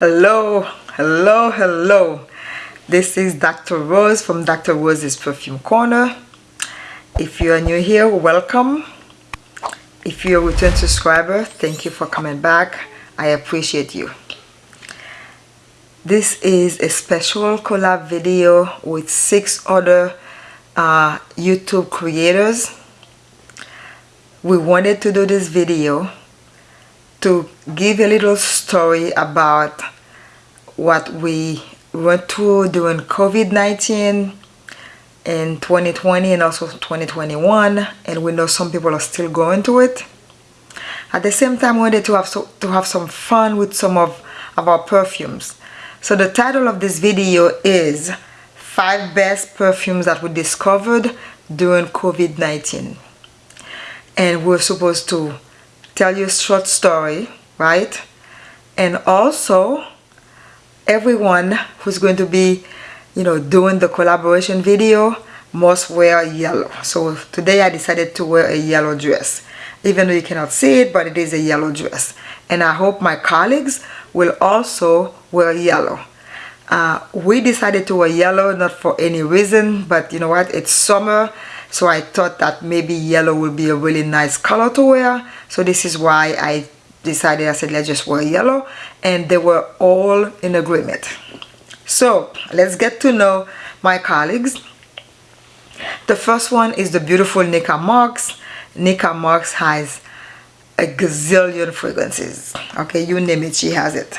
hello hello hello. This is dr rose from dr rose's perfume corner. If you are new here welcome. If you're a return subscriber thank you for coming back. I appreciate you. This is a special collab video with six other uh, youtube creators. We wanted to do this video to give a little story about what we went through during COVID-19 in 2020 and also 2021 and we know some people are still going through it. At the same time we wanted to have, so, to have some fun with some of, of our perfumes. So the title of this video is 5 best perfumes that we discovered during COVID-19 and we're supposed to tell you a short story, right? And also, everyone who's going to be, you know, doing the collaboration video must wear yellow. So today I decided to wear a yellow dress. Even though you cannot see it, but it is a yellow dress. And I hope my colleagues will also wear yellow. Uh, we decided to wear yellow not for any reason, but you know what? It's summer so I thought that maybe yellow would be a really nice color to wear. So this is why I decided I said let's just wear yellow. And they were all in agreement. So let's get to know my colleagues. The first one is the beautiful Nika Marks. Nika Marks has a gazillion fragrances. Okay you name it she has it.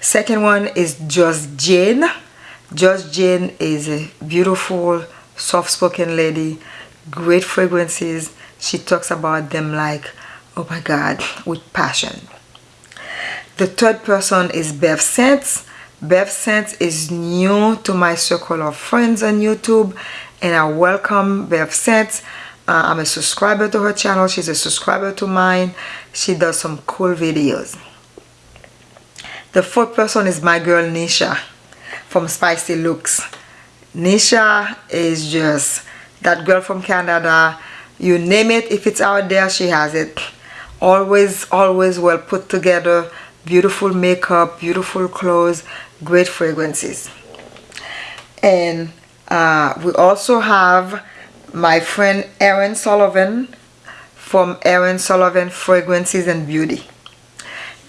Second one is Just Jane Just Jane is a beautiful soft-spoken lady great fragrances. She talks about them like oh my god with passion. The third person is Bev Scents Bev Scents is new to my circle of friends on YouTube and I welcome Bev Scents uh, I'm a subscriber to her channel. She's a subscriber to mine. She does some cool videos. The fourth person is my girl Nisha from Spicy Looks Nisha is just that girl from Canada. You name it, if it's out there, she has it. Always, always well put together. Beautiful makeup, beautiful clothes, great fragrances. And uh, we also have my friend Erin Sullivan from Erin Sullivan Fragrances and Beauty.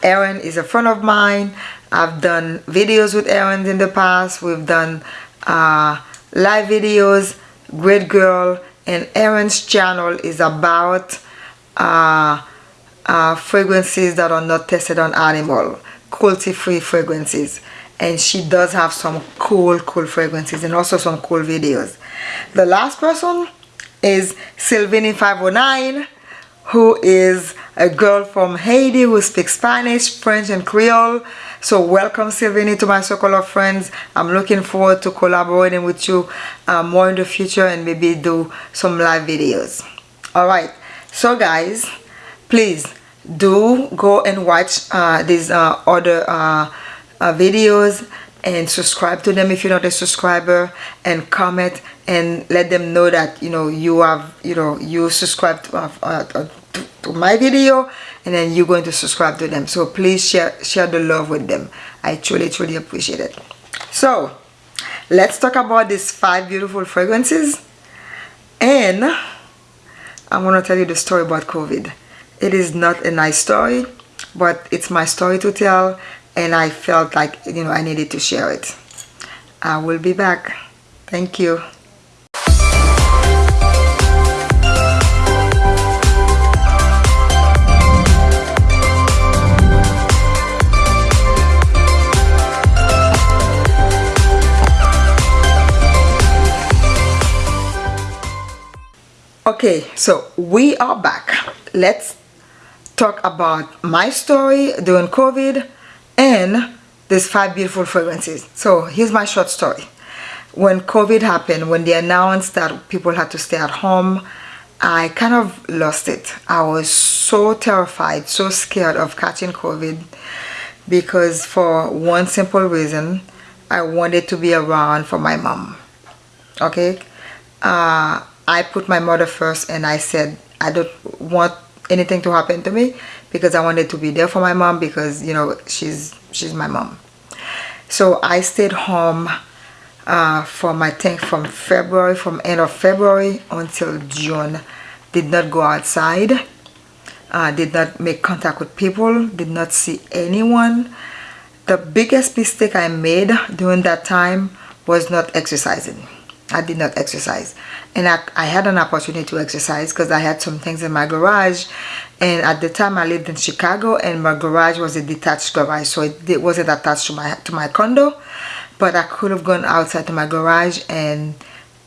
Erin is a friend of mine. I've done videos with Erin in the past. We've done uh, live videos great girl and Erin's channel is about uh, uh, fragrances that are not tested on animal cruelty free fragrances. And she does have some cool cool fragrances and also some cool videos. The last person is Sylvini 509 who is a girl from Haiti who speaks Spanish, French and Creole so welcome Sylvini to my circle of friends. I'm looking forward to collaborating with you uh, more in the future and maybe do some live videos. Alright, so guys, please do go and watch uh, these uh, other uh, uh, videos and subscribe to them if you're not a subscriber and comment and let them know that you know you have you know you subscribe to, uh, to, my video and then you're going to subscribe to them. So please share share the love with them. I truly truly appreciate it. So let's talk about these five beautiful fragrances. And i'm going to tell you the story about covid. It is not a nice story but it's my story to tell and i felt like you know i needed to share it. I will be back. Thank you okay so we are back. Let's talk about my story during covid and these five beautiful fragrances. So here's my short story. When covid happened when they announced that people had to stay at home i kind of lost it. I was so terrified so scared of catching covid because for one simple reason i wanted to be around for my mom. Okay? Uh, I put my mother first and I said I don't want anything to happen to me because I wanted to be there for my mom because you know she's she's my mom. So I stayed home uh, from I think from February from end of February until June. Did not go outside uh, did not make contact with people did not see anyone. The biggest mistake I made during that time was not exercising I did not exercise. And I, I had an opportunity to exercise because I had some things in my garage. And at the time I lived in Chicago and my garage was a detached garage so it, it wasn't attached to my to my condo. But I could have gone outside to my garage and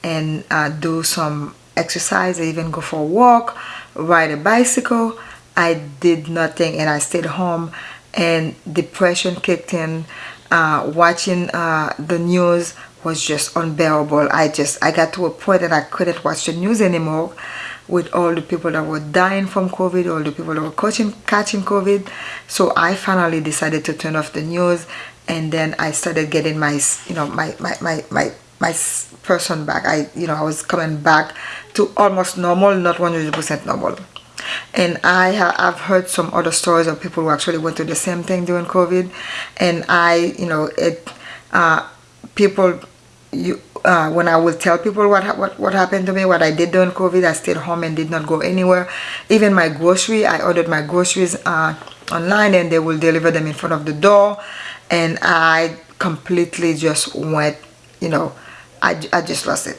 and uh, do some exercise even go for a walk ride a bicycle. I did nothing and I stayed home. And depression kicked in uh, watching uh, the news was just unbearable. I just I got to a point that I couldn't watch the news anymore with all the people that were dying from COVID all the people that were catching, catching COVID. So I finally decided to turn off the news and then I started getting my you know my my my, my my person back. I you know I was coming back to almost normal not 100% normal. And I have heard some other stories of people who actually went through the same thing during COVID. And I you know it uh, people you uh, when I will tell people what, what what happened to me what I did during COVID I stayed home and did not go anywhere. Even my grocery I ordered my groceries uh, online and they will deliver them in front of the door. And I completely just went you know I, I just lost it.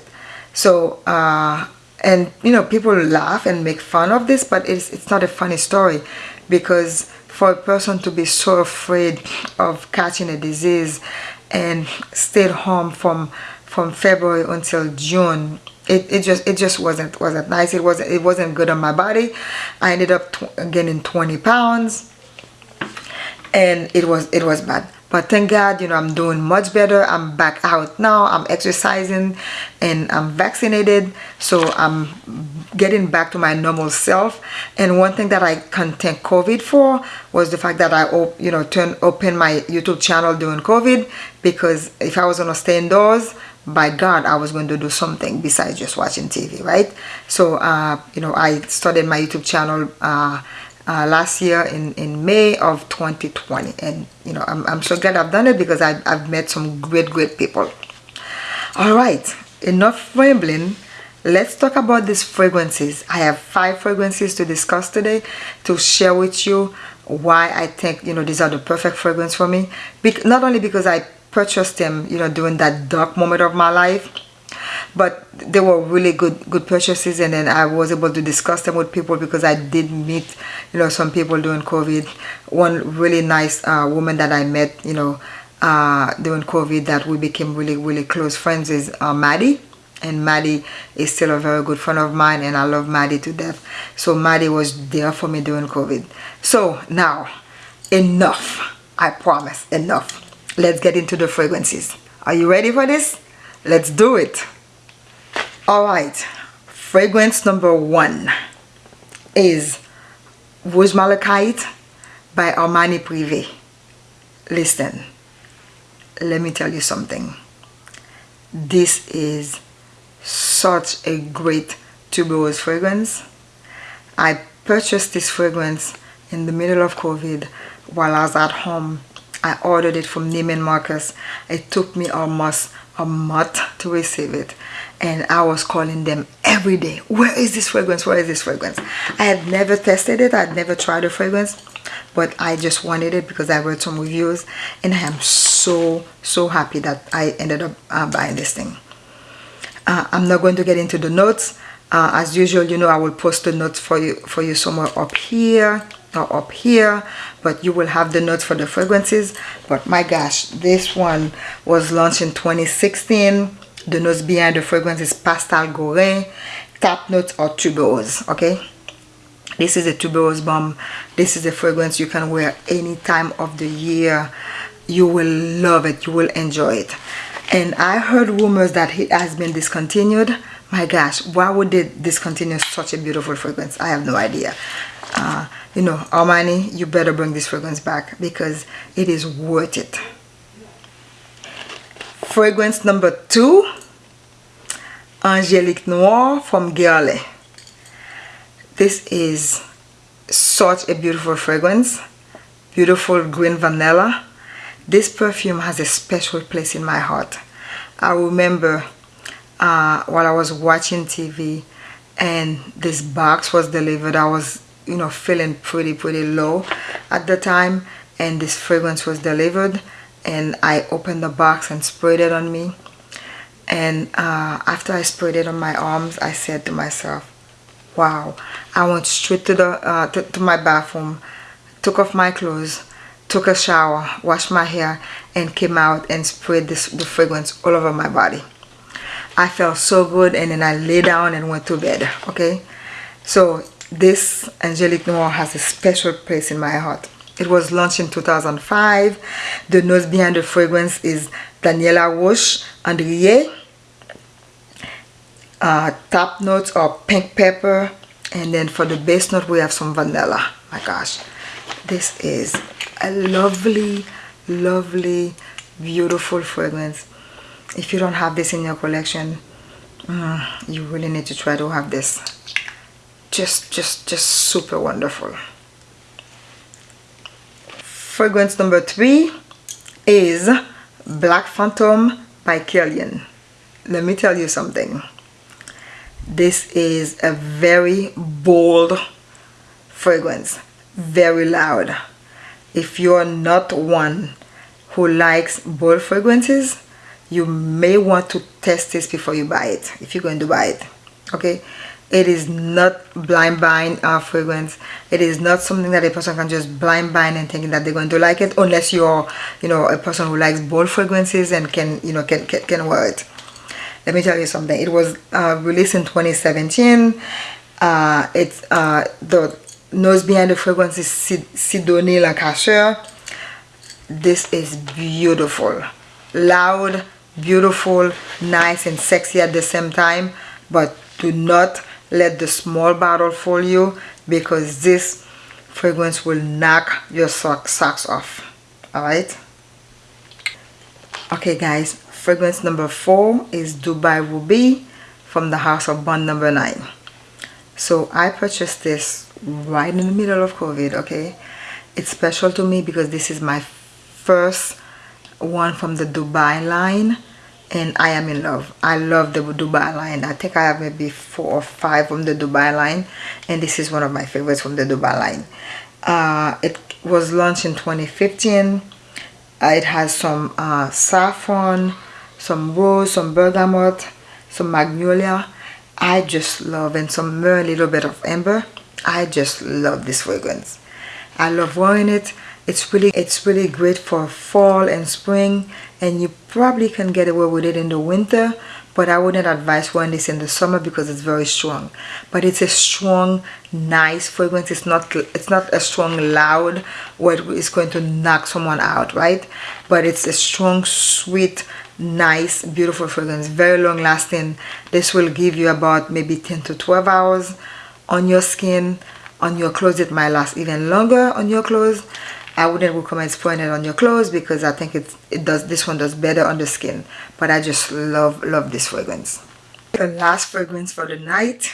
So uh, and you know people laugh and make fun of this but it's, it's not a funny story because for a person to be so afraid of catching a disease and stayed home from from February until June. It, it just it just wasn't wasn't nice. It wasn't it wasn't good on my body. I ended up gaining 20 pounds and it was it was bad but thank god you know i'm doing much better. I'm back out now. I'm exercising and i'm vaccinated. So i'm getting back to my normal self. And one thing that i can thank covid for was the fact that i you know turn open my youtube channel during covid because if i was gonna stay indoors by god i was going to do something besides just watching tv right? So uh you know i started my youtube channel uh uh, last year in, in May of 2020 and you know I'm, I'm so glad I've done it because I've, I've met some great great people. All right enough rambling. Let's talk about these fragrances. I have five fragrances to discuss today to share with you why I think you know these are the perfect fragrance for me. Be not only because I purchased them you know during that dark moment of my life but they were really good good purchases and then I was able to discuss them with people because I did meet you know some people during COVID. One really nice uh, woman that I met you know uh, during COVID that we became really really close friends is uh, Maddie. And Maddie is still a very good friend of mine and I love Maddie to death. So Maddie was there for me during COVID. So now enough. I promise enough. Let's get into the fragrances. Are you ready for this? Let's do it all right fragrance number one is Rouge Malachite by Armani Privé. Listen let me tell you something. This is such a great tuberose fragrance. I purchased this fragrance in the middle of COVID while I was at home. I ordered it from Neiman Marcus. It took me almost a month to receive it and I was calling them every day where is this fragrance? Where is this fragrance? I had never tested it. I'd never tried a fragrance but I just wanted it because I read some reviews and I am so so happy that I ended up uh, buying this thing. Uh, I'm not going to get into the notes. Uh, as usual you know I will post the notes for you for you somewhere up here or up here but you will have the notes for the fragrances. But my gosh this one was launched in 2016 the notes behind the fragrance is Pascal Gaurin, Top Notes or Tuberose, okay? This is a tuberose bomb. This is a fragrance you can wear any time of the year. You will love it. You will enjoy it. And I heard rumors that it has been discontinued. My gosh, why would they discontinue such a beautiful fragrance? I have no idea. Uh, you know, Armani, you better bring this fragrance back because it is worth it fragrance number two Angelique Noire from Guerlain. This is such a beautiful fragrance beautiful green vanilla. This perfume has a special place in my heart. I remember uh, while I was watching TV and this box was delivered I was you know feeling pretty pretty low at the time and this fragrance was delivered and I opened the box and sprayed it on me and uh, after I sprayed it on my arms I said to myself wow I went straight to the uh, to, to my bathroom took off my clothes took a shower washed my hair and came out and sprayed this the fragrance all over my body. I felt so good and then I lay down and went to bed okay? So this Angelique Noire has a special place in my heart. It was launched in 2005 the nose behind the fragrance is Daniela Roche Andrier uh, top notes are pink pepper and then for the base note we have some vanilla. My gosh. This is a lovely lovely beautiful fragrance. If you don't have this in your collection mm, you really need to try to have this. Just just just super wonderful. Fragrance number three is black phantom by Kilian let me tell you something this is a very bold fragrance very loud. If you're not one who likes bold fragrances you may want to test this before you buy it if you're going to buy it okay? It is not blind buying uh, fragrance. It is not something that a person can just blind buy and thinking that they're going to like it unless you're you know a person who likes bold fragrances and can you know can, can, can wear it let me tell you something. It was uh, released in 2017 uh, it's uh, the nose behind the fragrance is Sidonie Lancesseur this is beautiful. Loud beautiful nice and sexy at the same time. But do not let the small bottle fool you because this fragrance will knock your sock, socks off. All right? Okay guys fragrance number four is Dubai Ruby from the house of Bond number nine so I purchased this right in the middle of COVID okay it's special to me because this is my first one from the Dubai line and I am in love. I love the Dubai line. I think I have maybe four or five from the Dubai line and this is one of my favorites from the Dubai line. Uh, it was launched in 2015. Uh, it has some uh, saffron, some rose, some bergamot, some magnolia. I just love and some a little bit of amber. I just love this fragrance. I love wearing it it's really it's really great for fall and spring and you probably can get away with it in the winter but I wouldn't advise wearing this in the summer because it's very strong but it's a strong nice fragrance it's not it's not a strong loud where it's going to knock someone out right but it's a strong sweet nice beautiful fragrance very long lasting. This will give you about maybe 10 to 12 hours on your skin on your clothes. It might last even longer on your clothes. I wouldn't recommend spraying it on your clothes because I think it, it does this one does better on the skin. But I just love love this fragrance. The last fragrance for the night.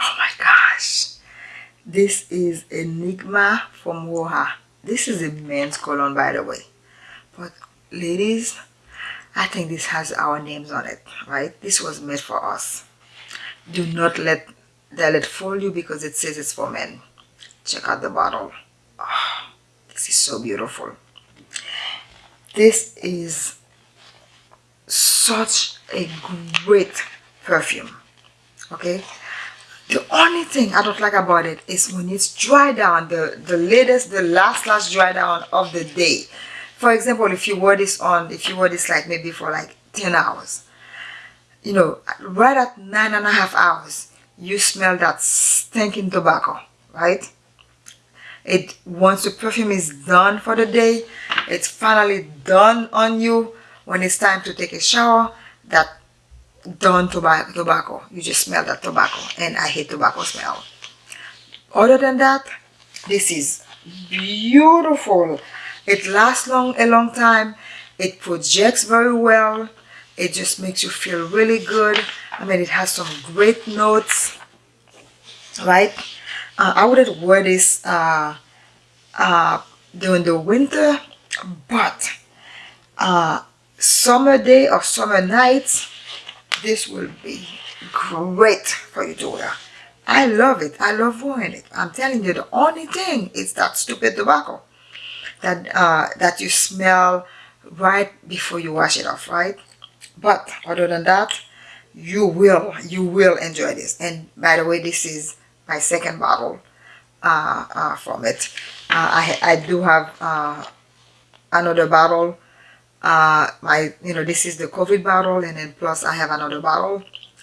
Oh my gosh. This is Enigma from Roja. This is a men's cologne by the way. But ladies I think this has our names on it right? This was made for us. Do not let let it fool you because it says it's for men. Check out the bottle. Oh this is so beautiful. This is such a great perfume okay? The only thing I don't like about it is when it's dry down the the latest the last last dry down of the day for example if you wear this on if you wear this like maybe for like 10 hours you know right at nine and a half hours you smell that stinking tobacco right? It once the perfume is done for the day it's finally done on you. When it's time to take a shower that done tobacco tobacco you just smell that tobacco and i hate tobacco smell. Other than that this is beautiful it lasts long a long time. It projects very well. It just makes you feel really good. I mean it has some great notes right? Uh, I wouldn't wear this uh, uh, during the winter but uh, summer day or summer night, this will be great for you to wear I love it. I love wearing it. I'm telling you the only thing is that stupid tobacco that uh, that you smell right before you wash it off right? But other than that you will you will enjoy this. And by the way this is my second bottle uh, uh, from it. Uh, I, I do have uh, another bottle. Uh, my you know this is the COVID bottle and then plus I have another bottle.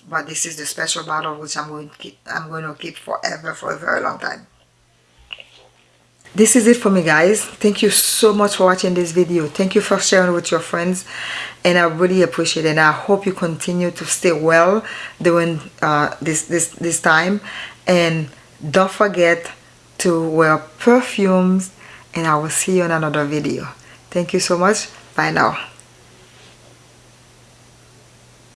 But this is the special bottle which I'm going to keep I'm going to keep forever for a very long time this is it for me guys. Thank you so much for watching this video. Thank you for sharing with your friends. And I really appreciate it. And I hope you continue to stay well during uh, this this this time. And don't forget to wear perfumes. And I will see you in another video. Thank you so much. Bye now